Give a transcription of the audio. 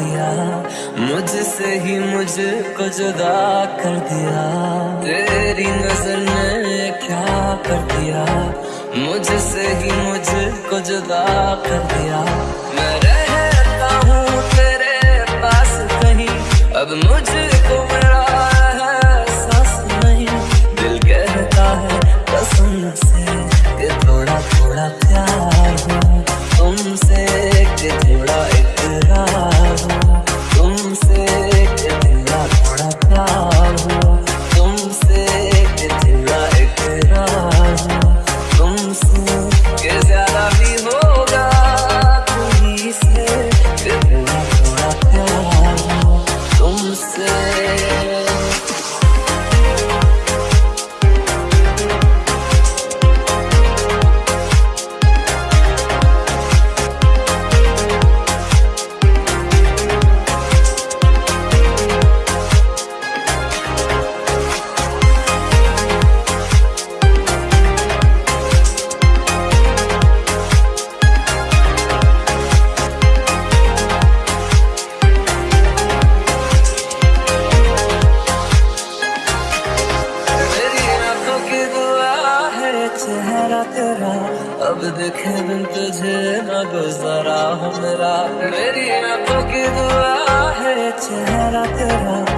दिया। मुझसे ही मुझको जुदा कर दिया। तेरी नज़र ने क्या कर दिया। मुझसे ही मुझको जुदा कर दिया। मैं रहता हूँ तेरे पास कहीं। अब मुझको मेरा एहसास नहीं। दिल कहता है कसम से थोड़ा थोड़ा प्यार हो तुमसे कि चेहरा तेरा। अब देखे बिन तुझे न गुजारा हो मेरा आँखों की दुआ है, चेहरा तेरा।